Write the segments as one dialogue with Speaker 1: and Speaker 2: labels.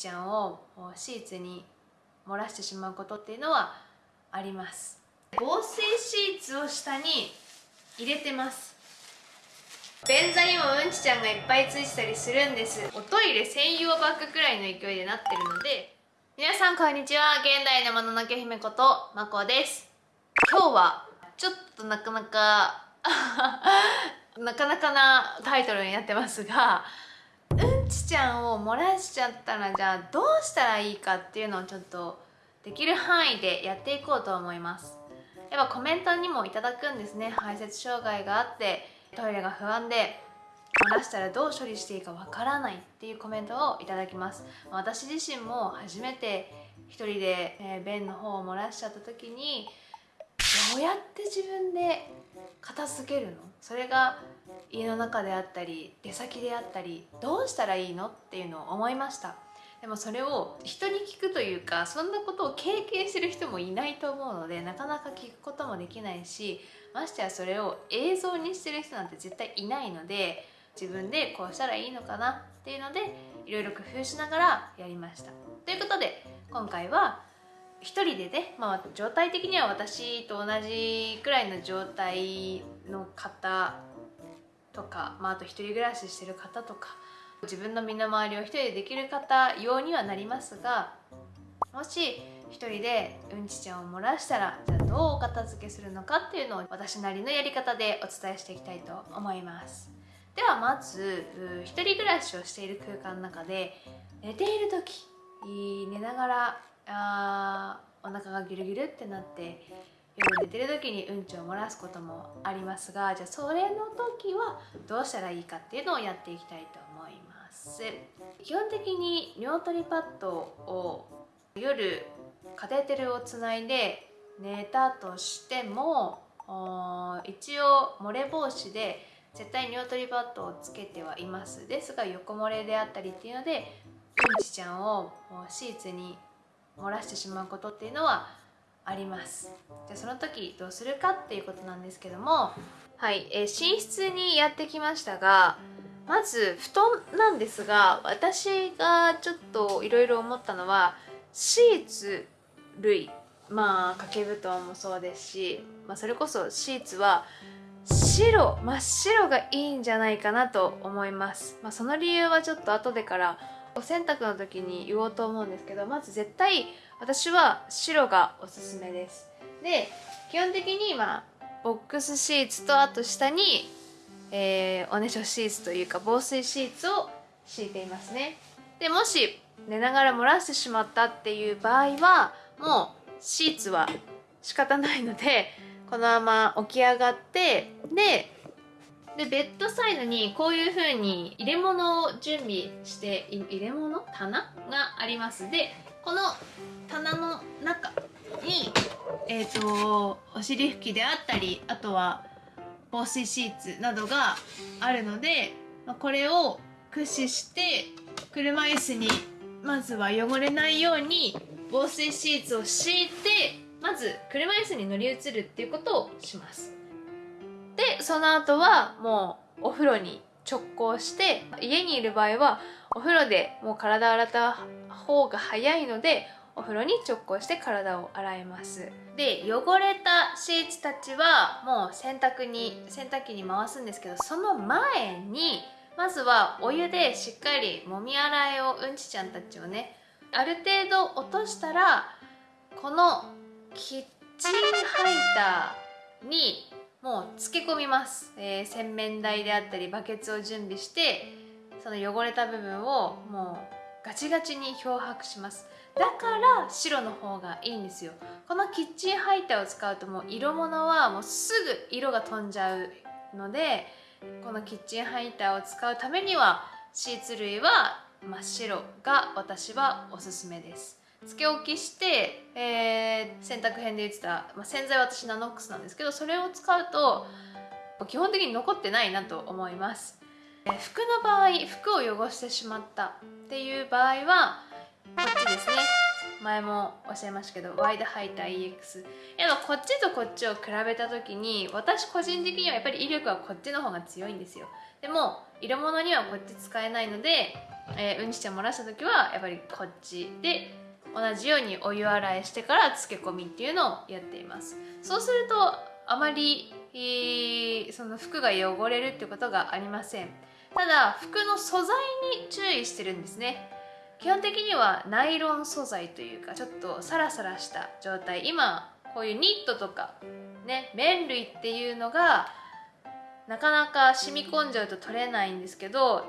Speaker 1: ちゃんをシーツに漏らしてしまうことっていうのはあります。防水シーツを下に入れてます。便座にもうんちちゃんがいっぱいついてたりするんです。おトイレ専用バッグくらいの勢いでなってるので。皆さんこんにちは。現代のもののけ姫ことまこです。今日はちょっとなかなか なかなかなタイトルになってますがちちゃんを漏らしちゃったらじゃあどうしたらいいかっていうのをちょっとできる範囲でやっていこうと思います。やっぱコメントにもいただくんですね。排泄障害があってトイレが不安で漏らしたらどう処理していいかわからないっていうコメントをいただきます。私自身も初めて一人で、え、便の方を漏らしちゃった時にどうやって自分で片付けるの？それが家の中であったり出先であったりどうしたらいいのっていうのを思いました。でもそれを人に聞くというかそんなことを経験してる人もいないと思うのでなかなか聞くこともできないしましてやそれを映像にしてる人なんて絶対いないので自分でこうしたらいいのかなっていうのでいろいろ工夫しながらやりました。ということで今回は1人でね、まあ、状態的には私と同じくらいの状態の方とか、まあ、あと1人暮らししてる方とか自分の身の回りを1人でできる方用にはなりますがもし1人でうんちちゃんを漏らしたらじゃあどうお片付けするのかっていうのを私なりのやり方でお伝えしていきたいと思います。ではまず1人暮らしをしている空間の中で寝ている時寝ながらあお腹がギュルギュルってなって寝てる時にうんちを漏らすこともありますがじゃあそれの時はどうしたらいいかっていうのをやっていきたいと思います。基本的に尿取りパッドを夜カテーテルをつないで寝たとしても一応漏れ防止で絶対尿取りパッドをつけてはいます。ですが横漏れであったりっていうのでうんちちゃんをシーツに漏らしてしまうことっていうのはあります。じゃあその時どうするかっていうことなんですけどもはい、えー、寝室にやってきましたがまず布団なんですが私がちょっといろいろ思ったのはシーツ類まあ掛け布団もそうですし、まあ、それこそシーツは白真っ白がいいんじゃないかなと思います、まあ、その理由はちょっと後でからお洗濯の時に言おうと思うんですけどまず絶対私は白がおすすめです。で基本的に今ボックスシーツとあと下に、えー、おねしょシーツというか防水シーツを敷いていますね。でもし寝ながら漏らしてしまったっていう場合はもうシーツは仕方ないのでこのまま起き上がってででベッドサイドにこういう風に入れ物を準備して入れ物？棚があります。でこの棚の中にえっ、ー、とお尻拭きであったりあとは防水シーツなどがあるのでこれを駆使して車椅子にまずは汚れないように防水シーツを敷いてまず車椅子に乗り移るっていうことをします。でその後はもうお風呂に直行して家にいる場合はお風呂でもう体洗った方が早いのでお風呂に直行して体を洗います。で汚れたシーツたちはもう洗濯に洗濯機に回すんですけどその前にまずはお湯でしっかりもみ洗いをうんちちゃんたちをねある程度落としたらこのキッチンハイターにもう漬け込みます、えー、洗面台であったりバケツを準備してその汚れた部分をもうガチガチに漂白します。だから白の方がいいんですよ。このキッチンハイターを使うともう色物はもうすぐ色が飛んじゃうのでこのキッチンハイターを使うためにはシーツ類は真っ白が私はおすすめです。つけ置きして、えー、洗濯編で言ってた、まあ、洗剤は私ナノックスなんですけどそれを使うと基本的に残ってないなと思います、えー、服の場合服を汚してしまったっていう場合はこっちですね。前もおっしゃいましたけどワイドハイター EX やっぱこっちとこっちを比べた時に私個人的にはやっぱり威力はこっちの方が強いんですよ。でも色物にはこっち使えないのでえー、うんちちゃん漏らした時はやっぱりこっち。で同じようにお湯洗いしてから漬け込みっていうのをやっています。そうするとあまり、えー、その服が汚れるってことがありません。ただ服の素材に注意してるんですね。基本的にはナイロン素材というかちょっとサラサラした状態。今こういうニットとかね綿類っていうのがなかなか染み込んじゃうと取れないんですけど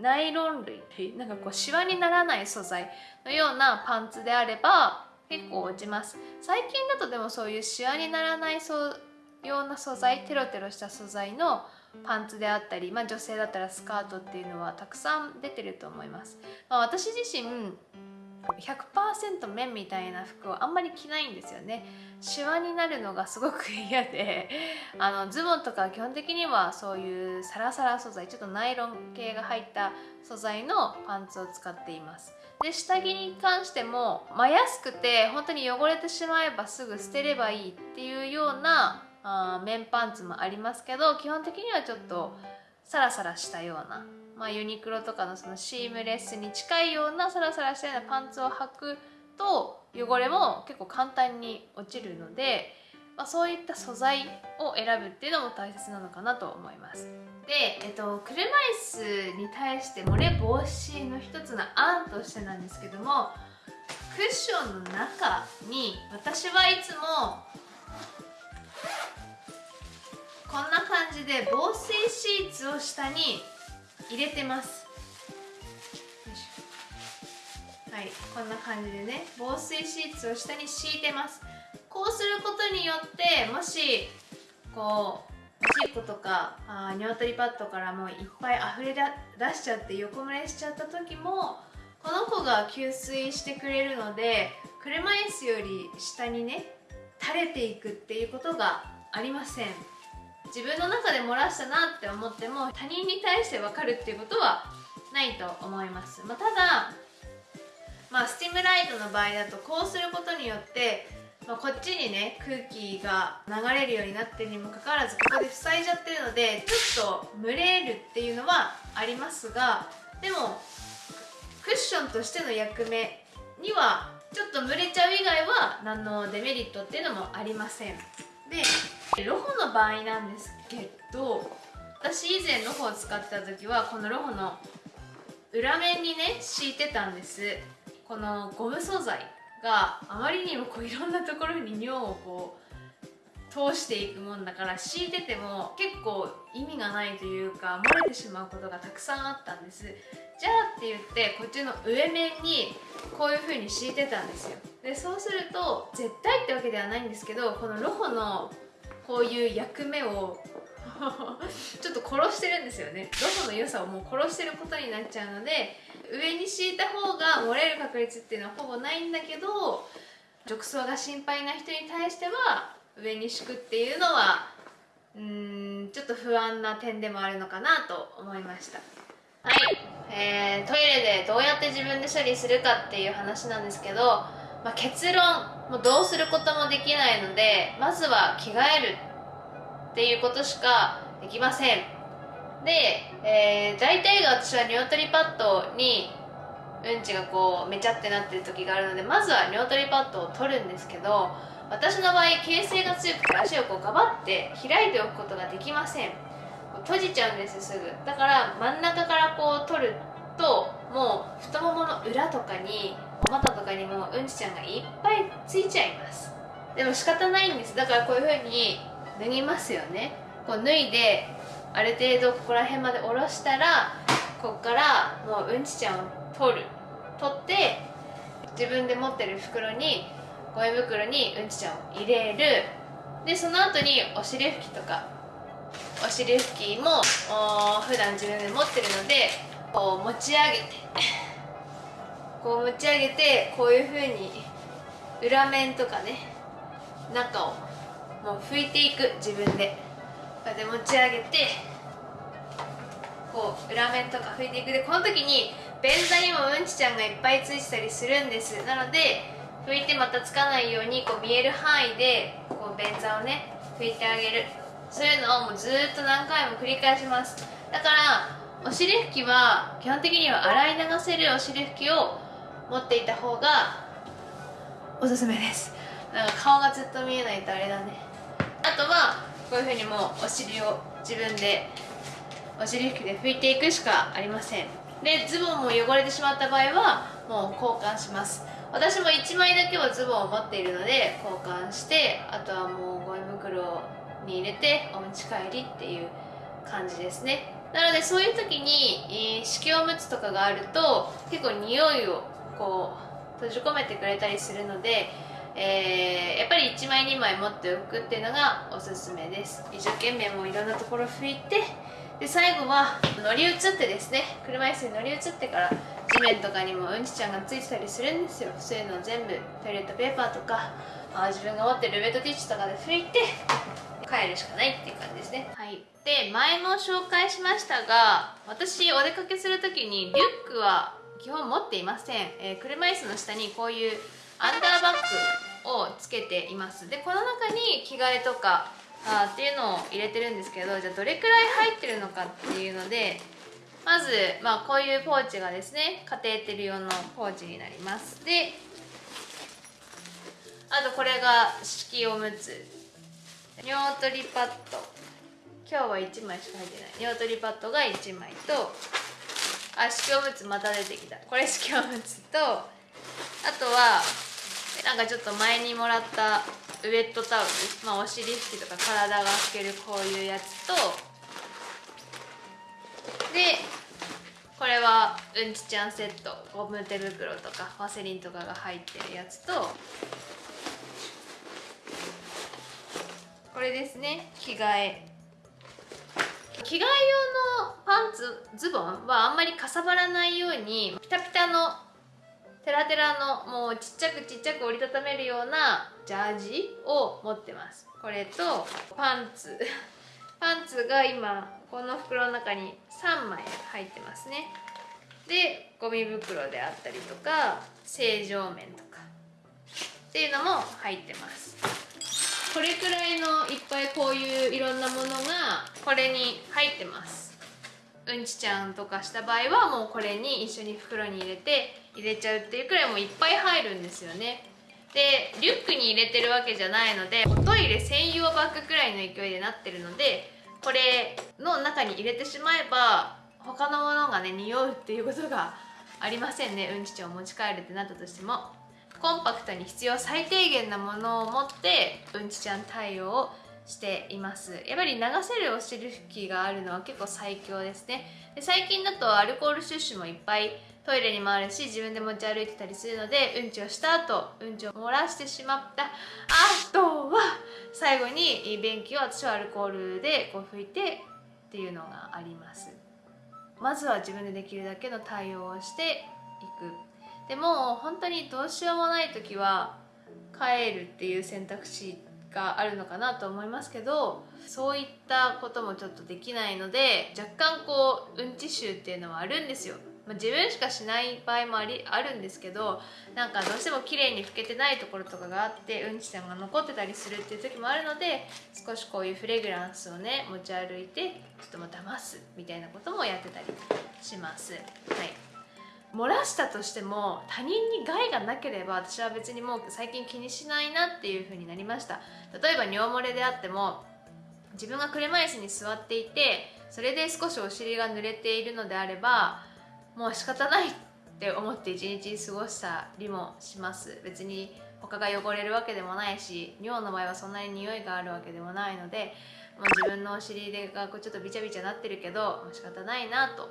Speaker 1: ナイロン類。なんかこうシワにならない素材のようなパンツであれば結構落ちます。最近だとでもそういうシワにならないような素材テロテロした素材のパンツであったり、まあ、女性だったらスカートっていうのはたくさん出てると思います、まあ、私自身100%綿みたいな服をあんまり着ないんですよね。シワになるのがすごく嫌で。あのズボンとか基本的にはそういうサラサラ素材ちょっとナイロン系が入った素材のパンツを使っています。で下着に関しても、まあ、安くて本当に汚れてしまえばすぐ捨てればいいっていうようなあ綿パンツもありますけど基本的にはちょっとサラサラしたようなまあ、ユニクロとかのそのシームレスに近いようなサラサラしたようなパンツを履くと汚れも結構簡単に落ちるので、まあ、そういった素材を選ぶっていうのも大切なのかなと思います。で、えっと、車椅子に対して漏れ防止の一つの案としてなんですけどもクッションの中に私はいつもこんな感じで防水シーツを下に入れてます。はいこんな感じでね防水シーツを下に敷いてます。こうすることによってもしこうおしっことかあ鶏パッドからもういっぱい溢れ出しちゃって横漏れしちゃった時もこの子が吸水してくれるので車椅子より下にね垂れていくっていうことがありません。自分の中で漏らしたなって思っても他人に対して分かるっていうことはないと思います、まあ、ただ、まあ、スティムライトの場合だとこうすることによってまあ、こっちにね空気が流れるようになってるにもかかわらずここで塞いじゃってるのでちょっと蒸れるっていうのはありますがでもクッションとしての役目にはちょっと蒸れちゃう以外は何のデメリットっていうのもありません。でロホの場合なんですけど私以前ロホを使ってた時はこのロホの裏面にね敷いてたんです。このゴム素材があまりにもこういろんなところに尿をこう通していくもんだから敷いてても結構意味がないというか漏れてしまうことがたくさんあったんです。じゃあって言ってこっちの上面にこういう風に敷いてたんですよ。でそうすると絶対ってわけではないんですけどこのロホのこういう役目を ちょっと殺してるんですよね。ロホの良さをもう殺してることになっちゃうので上に敷いた方が漏れる確率っていうのはほぼないんだけど褥瘡が心配な人に対しては上に敷くっていうのはうんちょっと不安な点でもあるのかなと思いました。はい、えー、トイレでどうやって自分で処理するかっていう話なんですけど、まあ、結論。もうどうすることもできないのでまずは着替えるっていうことしかできません。で、えー、大体が私は尿取りパッドにうんちがこうめちゃってなってる時があるのでまずは尿取りパッドを取るんですけど私の場合形成が強くて足をこうガバって開いておくことができません。閉じちゃうんですすぐ。だから真ん中からこう取るともう太ももの裏とかにお股とかにもうんちちゃんがいっぱいついちゃいます。でも仕方ないんです。だからこういう風に脱ぎますよね。こう脱いである程度ここら辺まで下ろしたらこっからもううんちちゃんを取る。取って自分で持ってる袋にゴミ袋にうんちちゃんを入れる。でその後にお尻拭きとか。お尻拭きも普段自分で持ってるのでこう持ち上げて。こう持ち上げてこういうふうに裏面とかね中をもう拭いていく自分で。こうやって持ち上げてこう裏面とか拭いていく。でこの時に便座にもうんちちゃんがいっぱいついてたりするんです。なので拭いてまたつかないようにこう見える範囲でこう便座をね拭いてあげる。そういうのをもうずっと何回も繰り返します。だからお尻拭きは基本的には洗い流せるお尻拭きを持っていた方がおすすめです。なんか顔がずっと見えないとあれだね。あとはこういうふうにもうお尻を自分でお尻拭きで拭いていくしかありません。でズボンも汚れてしまった場合はもう交換します。私も1枚だけはズボンを持っているので交換してあとはもうゴミ袋に入れてお持ち帰りっていう感じですね。なのでそういう時に、えー、色おむつとかがあると結構匂いをこう閉じ込めてくれたりするので、えー、やっぱり1枚2枚持っておくっていうのがおすすめです。一生懸命もういろんなところ拭いてで最後は乗り移ってですね車椅子に乗り移ってから地面とかにもうんちちゃんがついてたりするんですよ。そういうのを全部トイレットペーパーとかあ自分が持ってるウェットティッシュとかで拭いて帰るしかないっていう感じですね。はい。で前も紹介しましたが私お出かけする時にリュックは基本持っていません、えー、車椅子の下にこういうアンダーバッグをつけています。でこの中に着替えとかあっていうのを入れてるんですけどじゃあどれくらい入ってるのかっていうのでまず、まあ、こういうポーチがですねカテーテル用のポーチになります。であとこれが敷おむつ尿取りパッド。今日は1枚しか入ってない。尿取りパッドが1枚とあ敷おむつまた出てきた。これ敷おむつとあとはなんかちょっと前にもらったウェットタオル、まあ、お尻拭きとか体が拭けるこういうやつとでこれはうんちちゃんセットゴム手袋とかワセリンとかが入ってるやつとこれですね。着替え。着替え用のパンツズボンはあんまりかさばらないようにピタピタのテラテラのもうちっちゃくちっちゃく折りたためるようなジャージを持ってます。これとパンツ。パンツが今この袋の中に3枚入ってますね。でゴミ袋であったりとか正常面とかっていうのも入ってます。これくらいのいっぱいこういういろんなものがこれに入ってます。うんちちゃんとかした場合はもうこれに一緒に袋に入れて入れちゃうっていうくらいもういっぱい入るんですよね。でリュックに入れてるわけじゃないのでおトイレ専用バッグくらいの勢いでなってるのでこれの中に入れてしまえば他のものがね匂うっていうことがありませんね。うんちちゃんを持ち帰るってなったとしても。コンパクトに必要最低限なものを持ってうんちちゃん対応をしています。やっぱり流せるお尻拭きがあるのは結構最強ですね。で最近だとアルコールシュッシュもいっぱいトイレにもあるし自分で持ち歩いてたりするのでうんちをした後うんちを漏らしてしまった。あとは最後に便器を私はアルコールでこう拭いてっていうのがあります。まずは自分でできるだけの対応をしていく。でも本当にどうしようもない時は帰るっていう選択肢があるのかなと思いますけどそういったこともちょっとできないので若干こううんち臭っていうのはあるんですよ、まあ、自分しかしない場合もありあるんですけどなんかどうしても綺麗に拭けてないところとかがあってうんちちゃんが残ってたりするっていう時もあるので少しこういうフレグランスをね持ち歩いてちょっとも騙すみたいなこともやってたりします。はい。漏らしたとしても他人に害がなければ私は別にもう最近気にしないなっていう風になりました。例えば尿漏れであっても自分が車椅子に座っていてそれで少しお尻が濡れているのであればもう仕方ないって思って一日過ごしたりもします。別に他が汚れるわけでもないし尿の場合はそんなに匂いがあるわけでもないのでもう自分のお尻がちょっとビチャビチャなってるけど仕方ないなと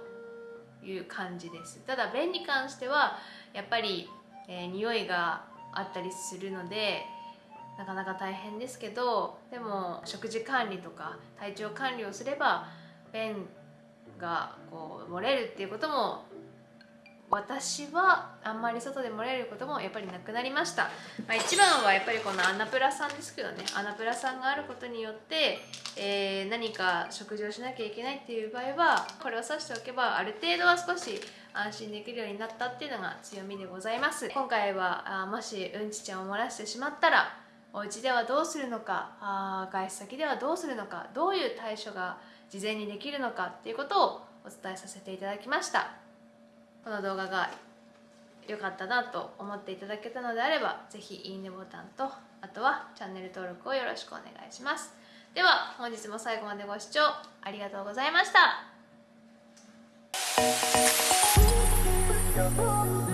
Speaker 1: いう感じです。ただ便に関してはやっぱり、えー、匂いがあったりするのでなかなか大変ですけどでも食事管理とか体調管理をすれば便がこう漏れるっていうことも私はあんまり外で漏れることもやっぱりなくなりました、まあ、一番はやっぱりこのアナプラさんですけどね。アナプラさんがあることによって、えー、何か食事をしなきゃいけないっていう場合はこれを指しておけばある程度は少し安心できるようになったっていうのが強みでございます。今回はあもしうんちちゃんを漏らしてしまったらお家ではどうするのかあ外出先ではどうするのかどういう対処が事前にできるのかっていうことをお伝えさせていただきました。この動画が良かったなと思っていただけたのであれば是非いいねボタンとあとはチャンネル登録をよろしくお願いします。では本日も最後までご視聴ありがとうございました。
Speaker 2: you